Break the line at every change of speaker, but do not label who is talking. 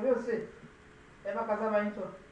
Você? É pra casar. Então.